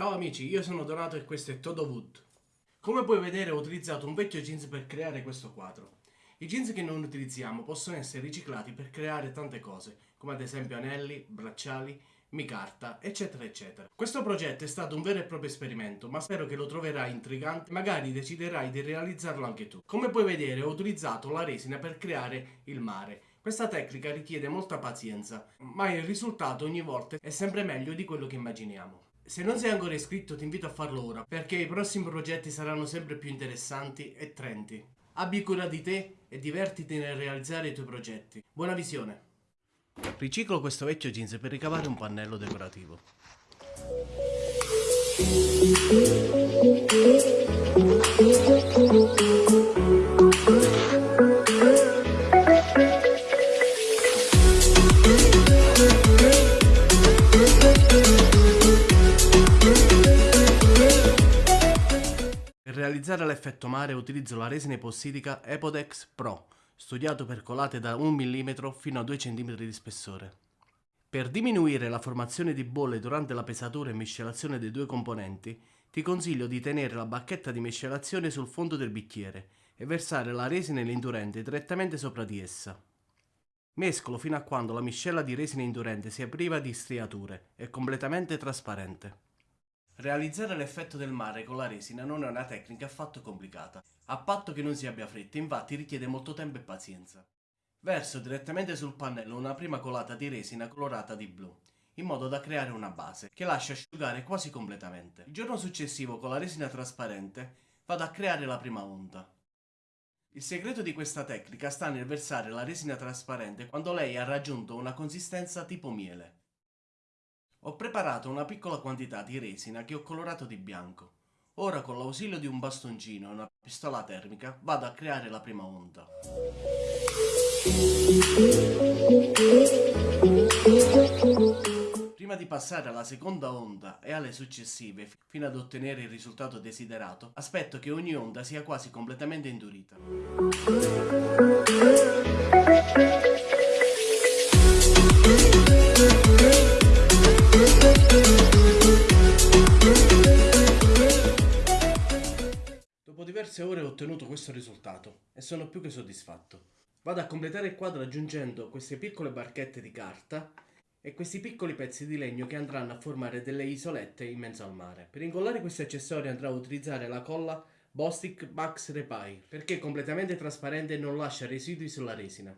Ciao amici, io sono Donato e questo è Todo Wood. Come puoi vedere ho utilizzato un vecchio jeans per creare questo quadro. I jeans che non utilizziamo possono essere riciclati per creare tante cose, come ad esempio anelli, bracciali, micarta, eccetera eccetera. Questo progetto è stato un vero e proprio esperimento, ma spero che lo troverai intrigante, magari deciderai di realizzarlo anche tu. Come puoi vedere ho utilizzato la resina per creare il mare. Questa tecnica richiede molta pazienza, ma il risultato ogni volta è sempre meglio di quello che immaginiamo. Se non sei ancora iscritto ti invito a farlo ora, perché i prossimi progetti saranno sempre più interessanti e trenti. Abbi cura di te e divertiti nel realizzare i tuoi progetti. Buona visione! Riciclo questo vecchio jeans per ricavare un pannello decorativo. Per realizzare l'effetto mare utilizzo la resina epossidica Epodex Pro, studiato per colate da 1 mm fino a 2 cm di spessore. Per diminuire la formazione di bolle durante la pesatura e miscelazione dei due componenti, ti consiglio di tenere la bacchetta di miscelazione sul fondo del bicchiere e versare la resina indurente direttamente sopra di essa. Mescolo fino a quando la miscela di resina indurente sia priva di striature e completamente trasparente. Realizzare l'effetto del mare con la resina non è una tecnica affatto complicata, a patto che non si abbia fretta, infatti richiede molto tempo e pazienza. Verso direttamente sul pannello una prima colata di resina colorata di blu, in modo da creare una base, che lascia asciugare quasi completamente. Il giorno successivo con la resina trasparente vado a creare la prima onda. Il segreto di questa tecnica sta nel versare la resina trasparente quando lei ha raggiunto una consistenza tipo miele. Ho preparato una piccola quantità di resina che ho colorato di bianco. Ora con l'ausilio di un bastoncino e una pistola termica vado a creare la prima onda. Prima di passare alla seconda onda e alle successive fino ad ottenere il risultato desiderato, aspetto che ogni onda sia quasi completamente indurita. Ottenuto questo risultato e sono più che soddisfatto. Vado a completare il quadro aggiungendo queste piccole barchette di carta e questi piccoli pezzi di legno che andranno a formare delle isolette in mezzo al mare. Per incollare questi accessori andrò a utilizzare la colla Bostik Max Repair perché è completamente trasparente e non lascia residui sulla resina.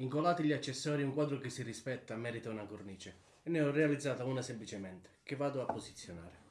Incollati gli accessori un quadro che si rispetta merita una cornice e ne ho realizzata una semplicemente che vado a posizionare.